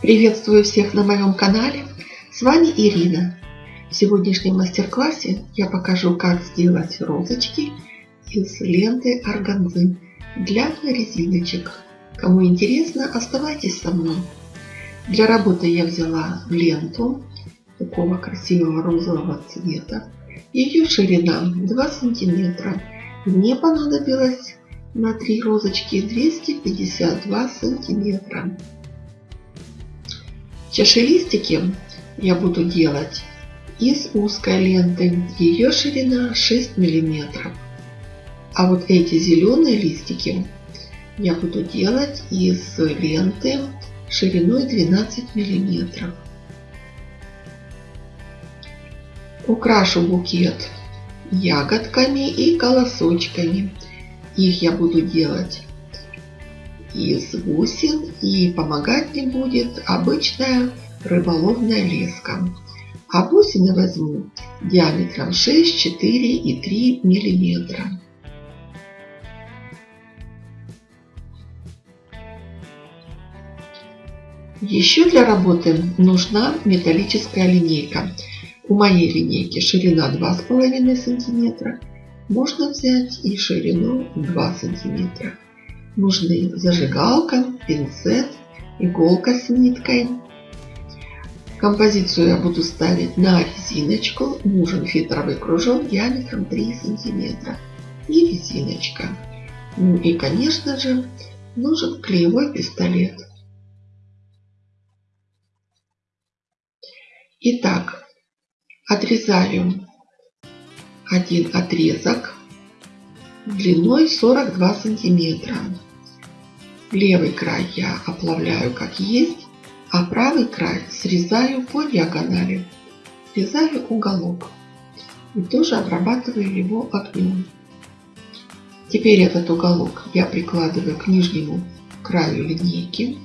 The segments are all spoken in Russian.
Приветствую всех на моем канале. С вами Ирина. В сегодняшнем мастер-классе я покажу, как сделать розочки из ленты органзы для резиночек. Кому интересно, оставайтесь со мной. Для работы я взяла ленту такого красивого розового цвета. Ее ширина 2 сантиметра. Мне понадобилось на 3 розочки 252 сантиметра. Чашелистики я буду делать из узкой ленты. Ее ширина 6 миллиметров. А вот эти зеленые листики я буду делать из ленты шириной 12 миллиметров. Украшу букет ягодками и колосочками. Их я буду делать из бусин и помогать мне будет обычная рыболовная леска. А бусины возьму диаметром 6, 4 и 3 миллиметра. Еще для работы нужна металлическая линейка. У моей линейки ширина 2,5 см. Можно взять и ширину 2 см нужны зажигалка, пинцет, иголка с ниткой. Композицию я буду ставить на резиночку. Нужен фитровый кружок диаметром 3 сантиметра и резиночка. Ну и, конечно же, нужен клеевой пистолет. Итак, отрезаю один отрезок длиной 42 сантиметра. Левый край я оплавляю как есть, а правый край срезаю по диагонали. Срезаю уголок и тоже обрабатываю его огнем. Теперь этот уголок я прикладываю к нижнему краю линейки.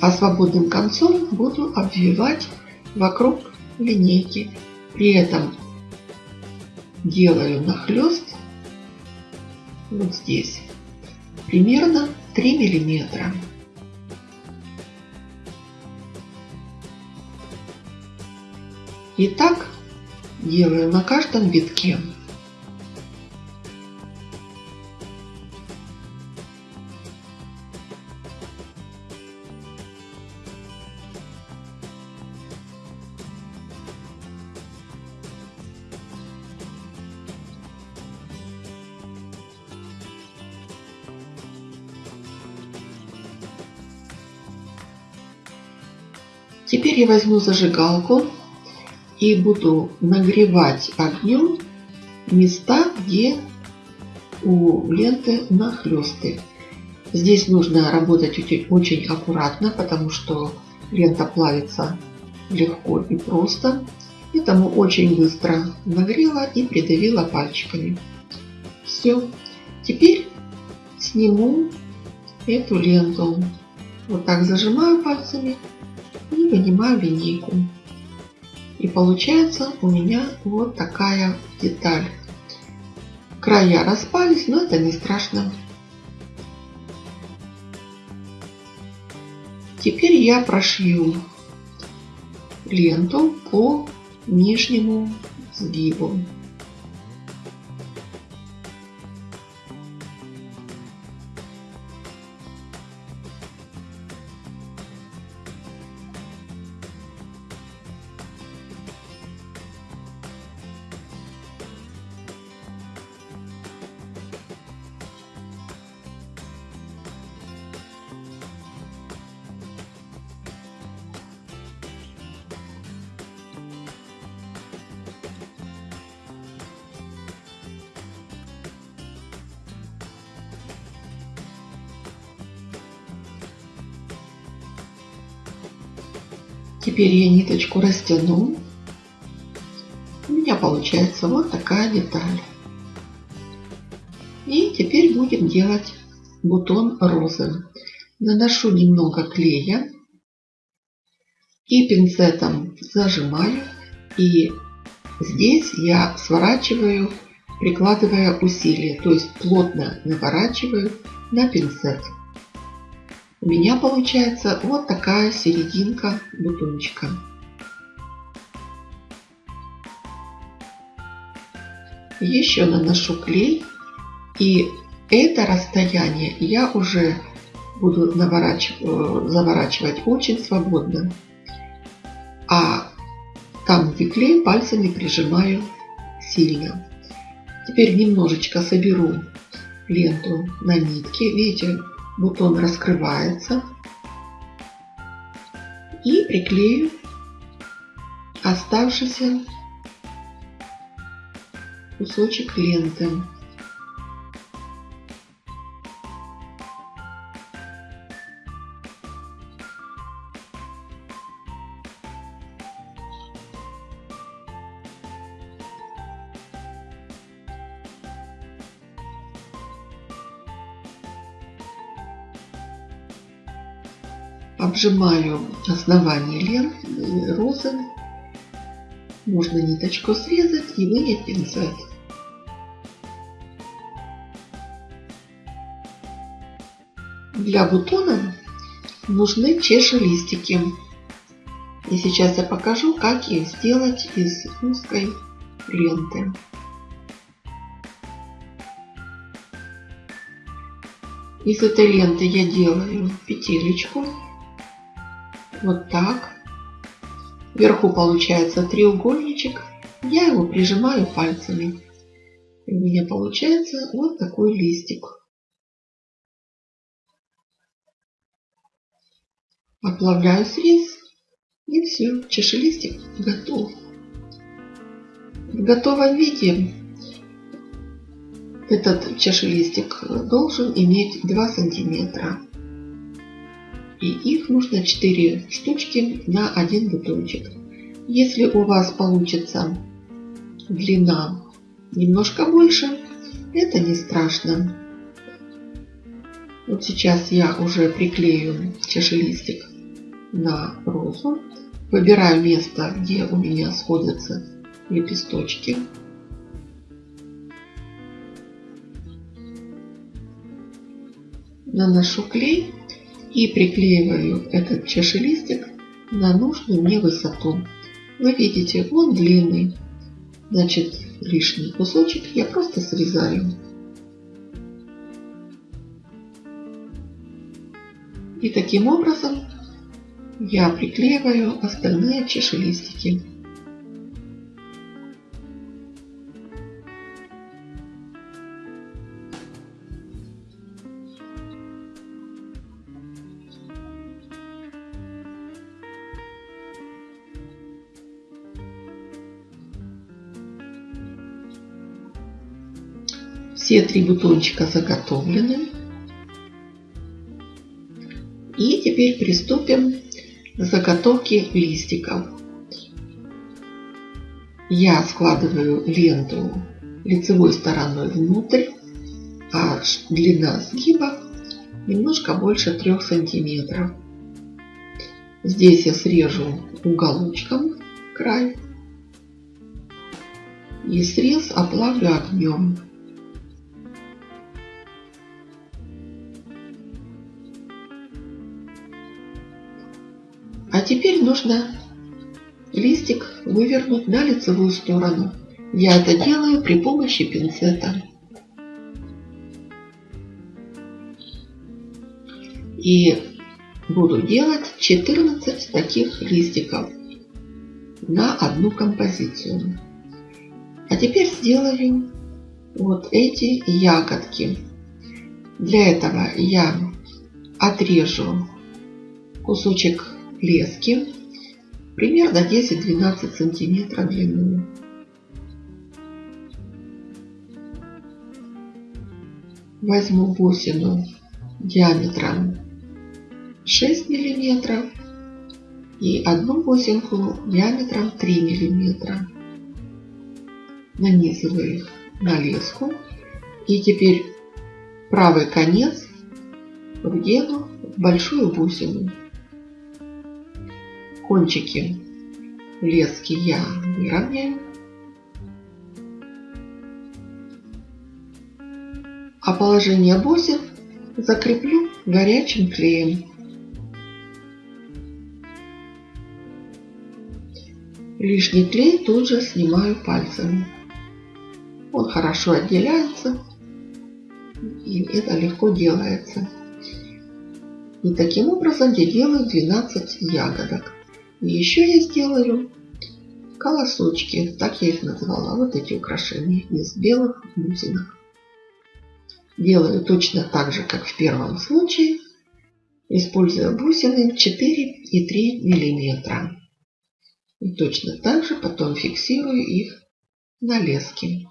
А свободным концом буду обвивать вокруг линейки. При этом делаю нахлест вот здесь примерно 3 миллиметра. И так делаю на каждом витке. Теперь я возьму зажигалку и буду нагревать огнем места, где у ленты нахлесты. Здесь нужно работать очень аккуратно, потому что лента плавится легко и просто. Поэтому очень быстро нагрела и придавила пальчиками. Все. Теперь сниму эту ленту. Вот так зажимаю пальцами и вынимаю линейку. И получается у меня вот такая деталь. Края распались, но это не страшно. Теперь я прошью ленту по нижнему сгибу. Теперь я ниточку растяну. У меня получается вот такая деталь. И теперь будем делать бутон розы. Наношу немного клея и пинцетом зажимаю. И здесь я сворачиваю, прикладывая усилие, то есть плотно наворачиваю на пинцет. У меня получается вот такая серединка бутончика. Еще наношу клей и это расстояние я уже буду наворачивать, заворачивать очень свободно. А там, где клей, пальцами прижимаю сильно. Теперь немножечко соберу ленту на нитке. Видите, бутон раскрывается. И приклею оставшийся кусочек ленты. Обжимаю основание лент розы. Можно ниточку срезать и вынять пинцет. Для бутона нужны чешелистики. И сейчас я покажу, как их сделать из узкой ленты. Из этой ленты я делаю петелечку вот так. Вверху получается треугольничек. Я его прижимаю пальцами. И у меня получается вот такой листик. Оплавляю срез. И все, чашелистик готов. В готовом виде этот чашелистик должен иметь 2 сантиметра. И их нужно 4 штучки на один бутончик. Если у вас получится длина немножко больше, это не страшно. Вот сейчас я уже приклею чашелистик на розу. Выбираю место, где у меня сходятся лепесточки. Наношу клей и приклеиваю этот чашелистик на нужную мне высоту. Вы видите, он длинный, значит лишний кусочек я просто срезаю. И таким образом я приклеиваю остальные чашелистики. Все три бутончика заготовлены. И теперь приступим к заготовке листиков. Я складываю ленту лицевой стороной внутрь, а длина сгиба немножко больше 3 сантиметров. Здесь я срежу уголочком край и срез оплавлю огнем. Теперь нужно листик вывернуть на лицевую сторону. Я это делаю при помощи пинцета. И буду делать 14 таких листиков на одну композицию. А теперь сделаем вот эти ягодки. Для этого я отрежу кусочек лески примерно 10-12 сантиметров длину. Возьму бусину диаметром 6 миллиметров и одну бусинку диаметром 3 миллиметра. Нанизываю их на леску и теперь правый конец вдену в большую бусину кончики лески я выровняю. А положение бусин закреплю горячим клеем. Лишний клей тут же снимаю пальцами. Он хорошо отделяется и это легко делается. И таким образом я делаю 12 ягодок. И еще я сделаю колосочки, так я их назвала, вот эти украшения из белых бусинок. Делаю точно так же, как в первом случае, используя бусины 4 и 3 миллиметра. И точно так же потом фиксирую их на леске.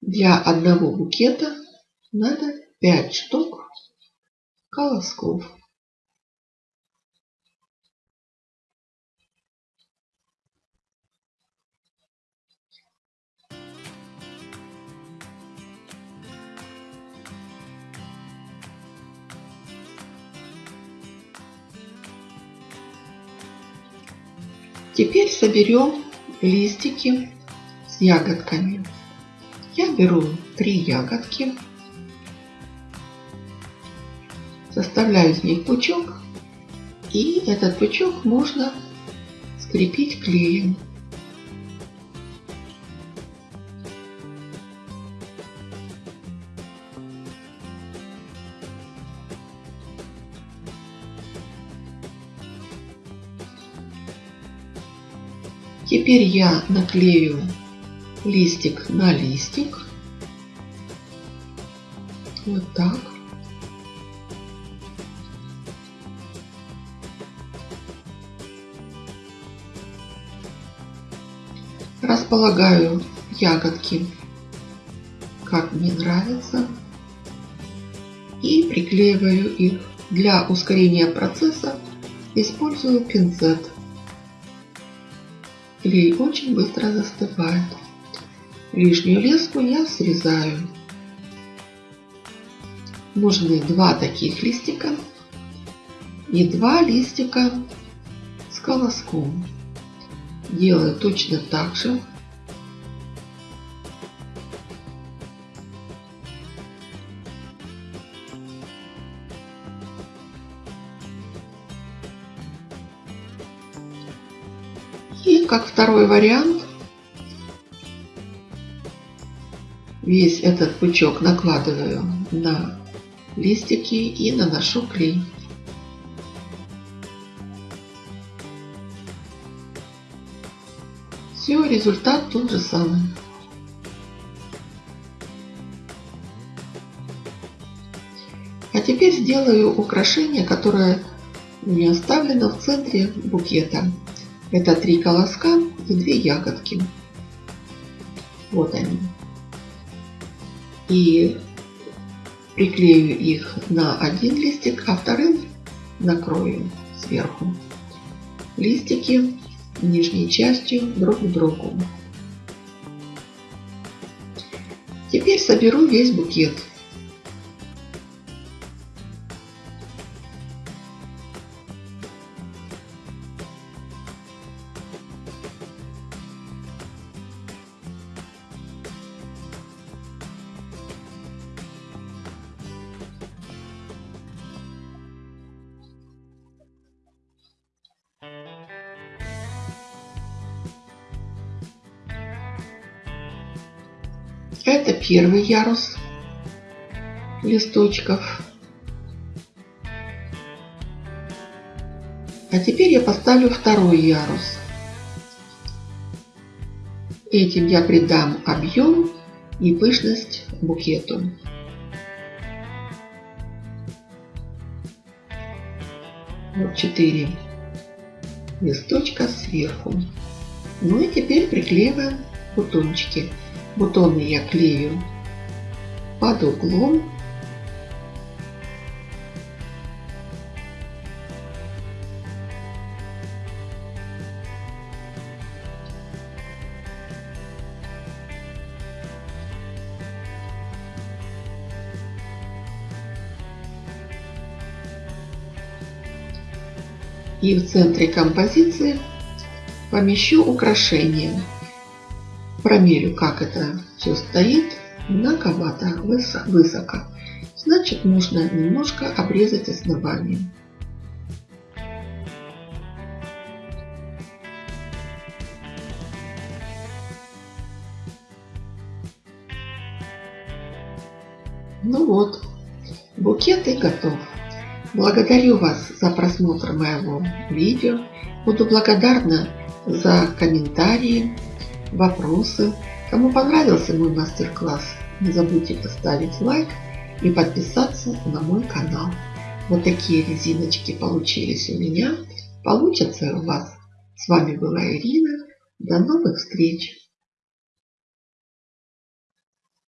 Для одного букета надо 5 штук колосков. Теперь соберем листики с ягодками. Я беру три ягодки, составляю из них пучок, и этот пучок можно скрепить клеем. Теперь я наклею листик на листик. Вот так. Располагаю ягодки, как мне нравится. И приклеиваю их. Для ускорения процесса использую пинцет. Клей очень быстро застывает. Лишнюю леску я срезаю. Нужны два таких листика и два листика с колоском. Делаю точно так же. Как второй вариант, весь этот пучок накладываю на листики и наношу клей. Все, результат тот же самый. А теперь сделаю украшение, которое у меня оставлено в центре букета. Это три колоска и две ягодки. Вот они. И приклею их на один листик, а вторым накрою сверху. Листики нижней частью друг к другу. Теперь соберу весь букет. Это первый ярус листочков. А теперь я поставлю второй ярус. Этим я придам объем и пышность букету. Вот 4 листочка сверху. Ну и теперь приклеиваем бутончики. Бутоны я клею под углом. И в центре композиции помещу украшение Промерю, как это все стоит. Многовато, высоко. Значит, нужно немножко обрезать основание. Ну вот, букет и готов. Благодарю вас за просмотр моего видео. Буду благодарна за комментарии, вопросы. Кому понравился мой мастер-класс, не забудьте поставить лайк и подписаться на мой канал. Вот такие резиночки получились у меня. Получатся у вас. С вами была Ирина. До новых встреч!